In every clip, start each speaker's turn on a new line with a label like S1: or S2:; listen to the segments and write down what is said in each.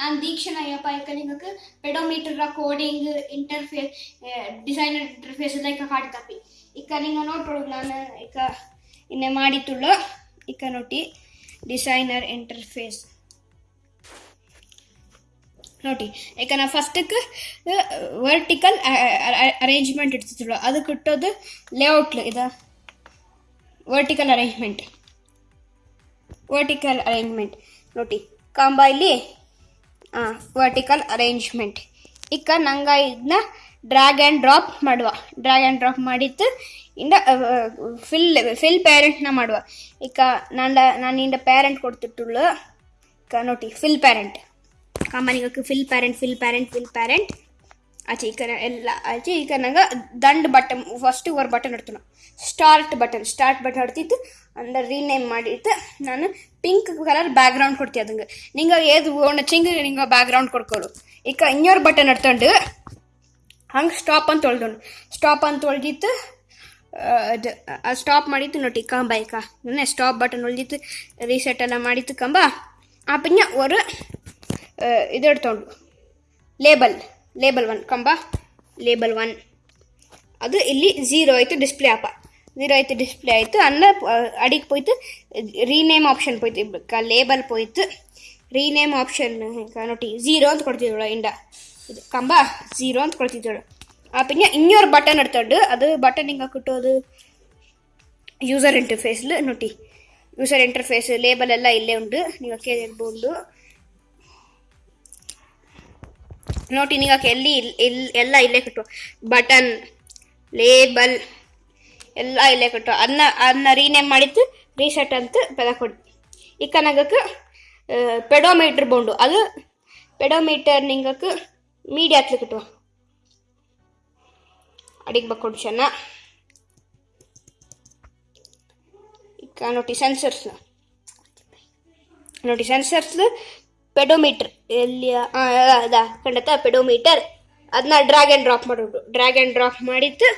S1: ನಾನು Deekshana Ayyappa ನಿಂಗಕ್ಕೆ pedometer coding interface designer interface ಎಲ್ಲ ಇಕ್ಕ ಕಾಡ್ತಪ್ಪಿ. ಇಕ್ಕ ನಿಂಗ ನಾನು ಇಕ್ಕ ಇನ್ನೆ ಮಾಡಿತ್ತುಳ್ಳು ಇಕ್ಕ ನೋಟಿ ಡಿಸೈನರ್ ಇಂಟರ್ಫೇಸ್ ನೋಡಿ ನಾ ಫಸ್ಟಕ್ಕೆ ವರ್ಟಿಕಲ್ ಅರೇಂಜ್ಮೆಂಟ್ ಇಡ್ತಿದ್ರು ಅದಕ್ಕೆ ಇಟ್ಟೋದು ಲೇಔಟ್ ಇದು. ವರ್ಟಿಕಲ್ ಅರೇಂಜ್ಮೆಂಟ್ ವರ್ಟಿಕಲ್ ಅರೇಂಜ್ಮೆಂಟ್ ನೋಡಿ ಕಾಂಬ ಇಲ್ಲಿ. ವರ್ಟಿಕಲ್ ಅರೇಂಜ್ಮೆಂಟ್ ಈಗ ನಂಗೆ ಇದನ್ನ ಡ್ರ್ಯಾಗ್ ಆ್ಯಂಡ್ ಡ್ರಾಪ್ ಮಾಡುವ. ಡ್ರ್ಯಾಗ್ ಆ್ಯಂಡ್ ಡ್ರಾಪ್ ಮಾಡಿತ್ತು ಇಂದ ಫಿಲ್ ಫಿಲ್ ಪ್ಯಾರೆಂಟ್ನ ಮಾಡುವ. ಈಗ ನಾನು ಇಂದ ಪೇರೆಂಟ್ ಕೊಡ್ತಿಟ್ಟುಳ್ಳು, ಈಗ ನೋಡಿ fill parent ಕಾಮನಿಗೆ fill parent fill parent fill parent ಆಚೆ ಈ ಕಡೆ ಎಲ್ಲ ಆಚೆ ಈ ಕಡೆ ನಂಗೆ ದಂಡ್ ಬಟನ್ ಫಸ್ಟ್ ಒರ್ ಬಟನ್ ಇಡ್ತು ಸ್ಟಾರ್ಟ್ ಬಟನ್ ಸ್ಟಾರ್ಟ್ ಬಟನ್ ಹೊಡ್ತಿತ್ತು ಅಂದ್ರೆ ರೀನೇಮ್ ಮಾಡಿತ್ತು ನಾನು ಪಿಂಕ್ ಕಲರ್ ಬ್ಯಾಕ್ಗ್ರೌಂಡ್ ಕೊಡ್ತೀವಿ ಅದಂಗೆ ನಿಂಗೆ ಏದು ಒಣ ಚಿಂಗ್ ನಿಂಗೆ ಬ್ಯಾಕ್ಗ್ರೌಂಡ್ ಕೊಡ್ಕೊಳು ಈಗ ಇನ್ನೊರು ಬಟನ್ ಇಡ್ಕೊಂಡು ಹಂಗೆ ಸ್ಟಾಪ್ ಅಂತ ತೊಳ್ದೊಂಡು ಸ್ಟಾಪ್ ಅಂತ ತೊಳ್ದಿತ್ತು ಅದು ಸ್ಟಾಪ್ ಮಾಡಿತ್ತು ನೋಡಿ ಕಂಬ ಈಗ. ಸ್ಟಾಪ್ ಬಟನ್ ಉಳ್ದಿತ್ತು ರೀಸೆಟ್ ಎಲ್ಲ ಮಾಡಿತ್ತು ಕಂಬ. ಆ ஒரு ಇದು ಹಿಡ್ತೊಂಡು ಲೇಬಲ್ ಲೇಬಲ್ ಒನ್ ಕಂಬ. ಲೇಬಲ್ ಒನ್ ಅದು ಇಲ್ಲಿ ಝೀರೋ ಆಯಿತು ಡಿಸ್ಪ್ಲೇ ಆಪ. ಝೀರೋ ಆಯಿತು ಡಿಸ್ಪ್ಲೇ ಆಯಿತು ಅನ್ನ ಅಡಿಗೆ போய்த்து ರೀನೇಮ್ ಆಪ್ಷನ್ போய்த்து ಕ ಲೇಬಲ್ போய்த்து ರೀನೇಮ್ ಆಪ್ಷನ್ ನೋಡಿ ಝೀರೋ ಅಂತ ಕೊಡ್ತಿದ್ದಳು ಇಂಡ ಇದು ಕಂಬ ಝೀರೋ ಅಂತ ಕೊಡ್ತಿದ್ದಳು ಆ ಪಿನ್ನ ಇನ್ನೊರು ಬಟನ್ ಇಡ್ತೊಂಡು ಅದು ಬಟನ್ ಹಿಂಗೆ ಕುಟ್ಟೋದು ಯೂಸರ್ ಇಂಟರ್ಫೇಸ್ಲು ನೋಡಿ ಯೂಸರ್ ಇಂಟರ್ಫೇಸ್ ಲೇಬಲ್ ಎಲ್ಲ ಇಲ್ಲೇ ಉಂಟು ನೀವು ಕೇಳಿರ್ಬೋದು ನೋಡಿ ನಿಂಗೆ ಎಲ್ಲಿ ಇಲ್ಲಿ ಎಲ್ಲ ಇಲ್ಲೇ ಕಟ್ಟು ಬಟನ್ ಲೇಬಲ್ ಎಲ್ಲ ಇಲ್ಲೇ ಕೊಟ್ಟು ಅನ್ನ ಅನ್ನ ರೀನೇಮ್ ಮಾಡಿತ್ತು ರೀಸೆಟ್ ಅಂತ ಪದ ಕೊಡಿ ಈಗ ಕನಗಕ್ಕೆ ಪೆಡೋಮೀಟ್ರ್ ಬೋಂಡು. ಅದು ಪೆಡೋಮೀಟರ್ ನಿಂಗಕ್ಕೆ ಮೀಡಿಯಾ ಕಟ್ಟುವ ಅಡಿಗೆ ಬಕ್ಕೊಂಡು ಚೆನ್ನ ಈಗ ನೋಡಿ ಸೆನ್ಸರ್ಸ್ ನೋಡಿ ಸೆನ್ಸರ್ಸ್ ಪೆಡೋಮೀಟರ್. ಎಲ್ಲಿ ಅದ, ಕಂಡತ ಪೆಡೋಮೀಟರ್. ಅದನ್ನ ಡ್ರ್ಯಾಗ್ ಆ್ಯಂಡ್ ಡ್ರಾಪ್ ಮಾಡೋದು. ಡ್ರ್ಯಾಗ್ ಆ್ಯಂಡ್ ಡ್ರಾಪ್ ಮಾಡಿತ್ತು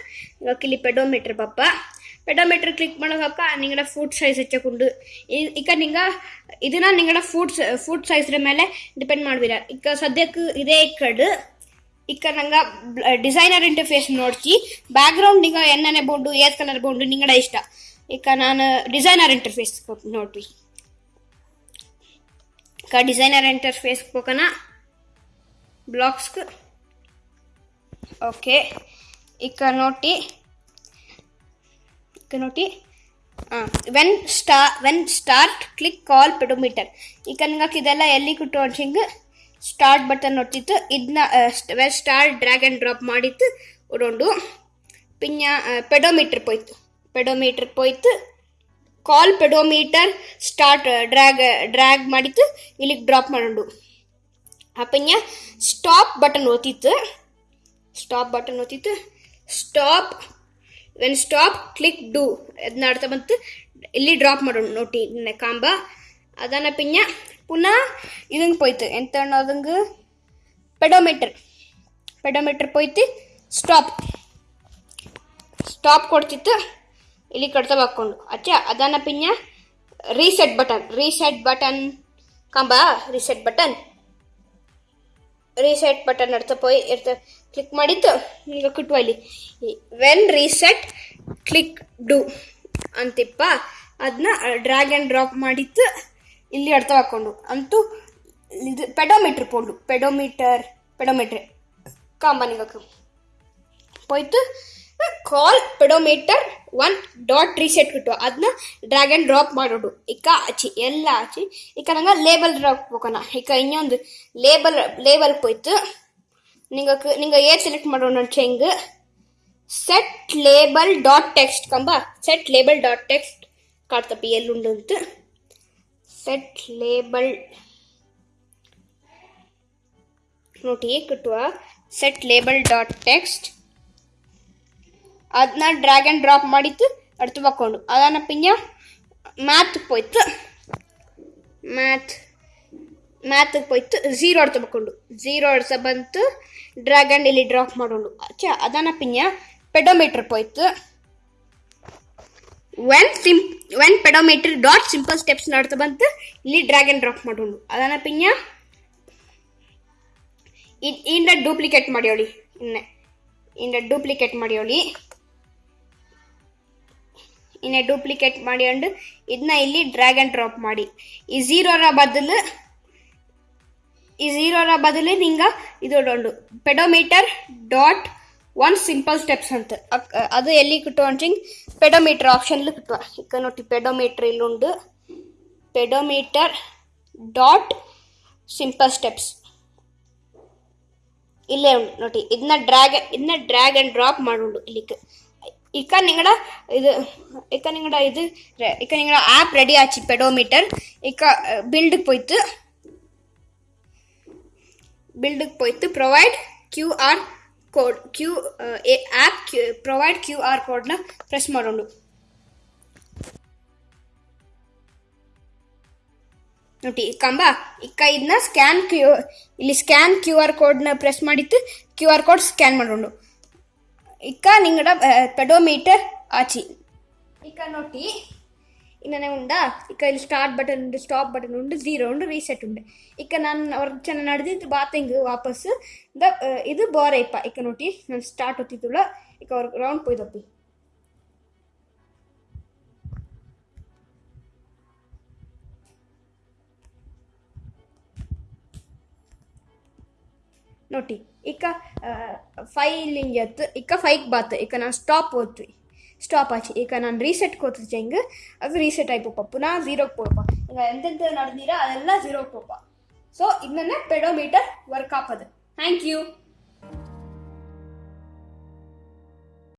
S1: ಇವಾಗ ಇಲ್ಲಿ ಪೆಡೋಮೀಟ್ರ್ ಪಪ್ಪ ಪೆಡೋಮೀಟ್ರ್ ಕ್ಲಿಕ್ ಮಾಡೋ ಪಪ್ಪ ನಿಂಗಡ ಫುಡ್ ಸೈಜ್ ಹೆಚ್ಚಕೊಂಡು. ಈಗ ನಿಂಗ ಇದನ್ನ ನಿಂಗಡ ಫುಡ್ ಫುಡ್ ಸೈಜ್ರ ಮೇಲೆ ಡಿಪೆಂಡ್ ಮಾಡ್ಬೀರ ಈಗ ಸದ್ಯಕ್ಕೆ ಇದೇ ಕಡು ಈಗ ನಂಗೆ ಡಿಸೈನರ್ ಇಂಟರ್ಫೇಸ್ ನೋಡ್ತಿ ಬ್ಯಾಕ್ಗ್ರೌಂಡ್ ನಿಂಗ ಎಣ್ಣೆನೆ ಬೋಂಡು, ಏತ್ ಕಲರ್ ಬೋಂಡು ನಿಂಗಡ ಇಷ್ಟ. ಈಗ ನಾನು ಡಿಸೈನರ್ ಇಂಟರ್ಫೇಸ್ ನೋಡ್ರಿ. ಈಗ ಡಿಸೈನರ್ ಇಂಟರ್ಫೇಸ್ ಹೋಗೋಣ. ಬ್ಲಾಕ್ಸ್ಗೆ ఓకే ఇక్కడ నోటి ఇక్కడ నోటి when ಸ್ಟಾ when start click call pedometer ಈಗ ನಿಂಗೆ ಇದೆಲ್ಲ ಎಲ್ಲಿ ಕುಟ್ಟು ಹಿಂಗೆ ಸ್ಟಾರ್ಟ್ ಬಟನ್ ನೋಡ್ತಿತ್ತು ಇದನ್ನ when start drag and drop ಮಾಡಿತ್ತು ಉಡೊಂಡು ಪಿನ್ನ ಪೆಡೋಮೀಟರ್ ಪೋಯ್ತು pedometer ಪೋಯ್ತು call pedometer start drag drag ಮಾಡಿತ್ತು ಇಲ್ಲಿಗೆ ಡ್ರಾಪ್ ಮಾಡೋದು ಅಪ್ಪಯ್ಯ stop button ಓದ್ತಿತ್ತು stop button ಒತ್ತಿತ್ತು. Stop when stop click do ಅದನ್ನ ಅರ್ಥ ಬಂತು. ಇಲ್ಲಿ ಡ್ರಾಪ್ ಮಾಡೋಣ ನೋಟಿ ಕಾಂಬ. ಅದನ್ನ ಪಿನ್ಯ, ಪುನಃ ಇದಂಗೆ ಪೋಯ್ತು. ಎಂತ ಅನ್ನೋದಂಗೆ ಪೆಡೋಮೀಟರ್ ಪೆಡೋಮೀಟರ್ ಪೋಯ್ತು. ಸ್ಟಾಪ್ ಸ್ಟಾಪ್ ಕೊಡ್ತಿತ್ತು. ಇಲ್ಲಿ ಕಡ್ತ ಹಾಕ್ಕೊಂಡು. ಅಚ್ಚ, ಅದನ್ನ ಪಿನ್ಯ ರೀಸೆಟ್ ಬಟನ್ ರೀಸೆಟ್ ಬಟನ್ ಕಂಬ ರೀಸೆಟ್ ಬಟನ್ ರೀಸೆಟ್ ಬಟನ್ ಅಡ್ತಪ್ಪ ಇರ್ತ ಕ್ಲಿಕ್ ಮಾಡಿತ್ತು ಈಗ ಕಿಟ್ಟು ಇಲ್ಲಿ ವೆನ್ ರೀಸೆಟ್ ಕ್ಲಿಕ್ ಡು ಅಂತಿಪ್ಪ. ಅದನ್ನ ಡ್ರ್ಯಾಗ್ ಆ್ಯಂಡ್ ಡ್ರಾಪ್ ಮಾಡಿತ್ತು ಇಲ್ಲಿ ಅರ್ಥ ಹಾಕ್ಕೊಂಡು ಅಂತೂ, ಇದು ಪೆಡೋಮೀಟ್ರ್ ಪೋಂಡು. ಪೆಡೋಮೀಟರ್ ಪೆಡೋಮೀಟ್ರ್ ಕಾಂಬನಿಗೆ ಹೋಯ್ತು call pedometer one dot reset ಬಿಟ್ಟು ಅದನ್ನ ಡ್ರ್ಯಾಗ್ ಆ್ಯಂಡ್ ಡ್ರಾಪ್ ಮಾಡೋಡು ಈಗ ಹಚ್ಚಿ ಎಲ್ಲ ಹಚ್ಚಿ ಈಗ ನಂಗೆ ಲೇಬಲ್ ಡ್ರಾಪ್ ಹೋಗೋಣ. ಈಗ ಇನ್ನೊಂದು ಲೇಬಲ್ ಲೇಬಲ್ ಹೋಯ್ತು ನಿಂಗೆ ನಿಂಗೆ ಏರ್ ಸೆಲೆಕ್ಟ್ ಮಾಡೋಣ ಚೆಂಗ್ ಸೆಟ್ ಲೇಬಲ್ ಡಾಟ್ ಟೆಕ್ಸ್ಟ್ ಕಂಬ. ಸೆಟ್ ಲೇಬಲ್ ಡಾಟ್ ಟೆಕ್ಸ್ಟ್ ಕಾಡ್ತಪ್ಪಿ ಎಲ್ಲುಂಡು ಅಂತ. ಸೆಟ್ ಲೇಬಲ್ ನೋಡಿ ಕಟ್ಟುವ. ಸೆಟ್ ಲೇಬಲ್ ಡಾಟ್ ಟೆಕ್ಸ್ಟ್ ಅದನ್ನ ಡ್ರ್ಯಾಗ್ ಆ್ಯಂಡ್ ಡ್ರಾಪ್ ಮಾಡಿತ್ತು ಅಡ್ತು ಬಕ್ಕೊಂಡು ಅದನ್ನ ಪಿಂಜ ಮ್ಯಾತ್ ಪೋಯ್ತು. ಮ್ಯಾತ್ ಮ್ಯಾತ್ಗೆ ಪೋಯ್ತು. ಝೀರೋ ಅಡ್ತು ಬಕ್ಕೊಂಡು ಝೀರೋ ಅಡ್ಸ ಬಂತು ಡ್ರ್ಯಾಗ್ ಆ್ಯಂಡ್ ಇಲ್ಲಿ ಡ್ರಾಪ್ ಮಾಡೋಣ ಅಚ್ಚ ಅದನ್ನ ಪಿಂಜ ಪೆಡೋಮೀಟರ್ ಪೋಯ್ತು. When ಸಿಂ one pedometer dot simple steps ನಡ್ತಾ ಬಂತು, ಇಲ್ಲಿ ಡ್ರ್ಯಾಗ್ ಆ್ಯಂಡ್ ಡ್ರಾಪ್ ಮಾಡೋಣ ಅದನ್ನ ಪಿಂಜ ಇಂದ ಡೂಪ್ಲಿಕೇಟ್ ಮಾಡಿಯೋಳಿ ಇನ್ನ ಇಂದ ಡೂಪ್ಲಿಕೇಟ್ ಮಾಡಿಯೋಳಿ ಇನ್ನ ಡೂಪ್ಲಿಕೇಟ್ ಮಾಡಿ ಅಂಡ್ ಇದನ್ನ ಇಲ್ಲಿ ಡ್ರ್ಯಾಗ್ ಅಂಡ್ ಡ್ರಾಪ್ ಮಾಡಿ. ಈ ಝೀರೋರ ಬದಲು, ಈ ಝೀರೋರ ಬದಲು ನಿಂಗ ಇದು ಒಂದು pedometer dot one simple steps ಅಂತ. ಅದು ಎಲ್ಲಿ ಕಿಟ್ಟುವಂಚಿಂಗ್ ಪೆಡೋಮೀಟರ್ ಆಪ್ಷನ್ಲಿ ಕಿಟ್ಟು ಈಗ ನೋಡಿ ಪೆಡೋಮೀಟರ್ ಇಲ್ಲುಂಡು ಪೆಡೋಮೀಟರ್ ಡಾಟ್ ಸಿಂಪಲ್ ಸ್ಟೆಪ್ಸ್ ಇಲ್ಲೇ ಉಂಡು ನೋಡಿ ಇದನ್ನ ಡ್ರ್ಯಾಗ್ ಇದನ್ನ ಡ್ರ್ಯಾಗ್ ಆ್ಯಂಡ್ ಡ್ರಾಪ್ ಮಾಡುಂಡು ಇಲ್ಲಿಗೆ ఇక నింగడ ఇది ఇక నింగడ ఇది ఇక నింగడ యాప్ రెడీ ఆచి పెడోమీటర్ ఇక బిల్డ్కి పోయితు బిల్డ్కి పోయితు provide Q R code Q app Q provide Q R ಕೋಡ್ನ ಪ್ರೆಸ್ ಮಾಡೋಣ ನೋಡಿ ಕಂಬ ಇಕ್ಕ ಇದನ್ನ ಸ್ಕ್ಯಾನ್ ಕ್ಯೂ ಇಲ್ಲಿ ಸ್ಕ್ಯಾನ್ ಕ್ಯೂ ಆರ್ ಕೋಡ್ನ ಪ್ರೆಸ್ ಮಾಡಿತ್ತು. ಕ್ಯೂ ಆರ್ ಕೋಡ್ ಸ್ಕ್ಯಾನ್ ಮಾಡೋಣ ಇಕ್ಕ ನಿಂಗಡ ಪೆಡೋಮೀಟರ್ ಆಚಿ ಇಕ್ಕ ನೋಡಿ ಇನ್ನೇ ಉಂಡ ಇಕ್ಕ ಇಲ್ಲಿ ಸ್ಟಾರ್ಟ್ ಬಟನ್ ಉಂಡು ಸ್ಟಾಪ್ ಬಟನ್ ಉಂಡು ಝೀರೋ ಉಂಡು ರೀಸೆಟ್ ಉಂಡು ಇಕ್ಕ ನಾನು ಅವ್ರ ಚೆನ್ನಾಗಿ ನಡೆದಿದ್ದು ಬಾತಿಂಗ್ ವಾಪಸ್ ದ ಇದು ಬೋರೆ ಇಪ್ಪ ಇಕ್ಕ ನೋಡಿ ನಾನು ಸ್ಟಾರ್ಟ್ ಹೊತ್ತಿತ್ತುಳ ಇಕ್ಕ ಅವ್ರ ರೌಂಡ್ ಪೋಯ್ದಪ್ಪಿ ನೋಡಿ, ಇಕ್ಕ ಫೈಲಿಂಗ್ ಎತ್ತು, ಇಕ್ಕ ಫೈಕ್ ಬಾತ್, ಇಕ್ಕ ನಾನು ಸ್ಟಾಪ್ ಓದ್ತು ಸ್ಟಾಪ್ ಆಚಿ ಈಗ ನಾನು ರೀಸೆಟ್ ಕೋತು ಚೆಂಗ್ ಅದು ರೀಸೆಟ್ ಆಯ್ಪಪ್ಪ ಪುನಃ ಝೀರೋಗೆ ಪೋಯಪ್ಪ ಈಗ ಎಂತೆಂತ ನಡೆದಿರ, ಅದೆಲ್ಲ ಝೀರೋಗೆ ಪೋಪ ಸೊ ಇದನ್ನೇ ಪೆಡೋಮೀಟರ್ ವರ್ಕ್ ಆಪದು ಥ್ಯಾಂಕ್ ಯು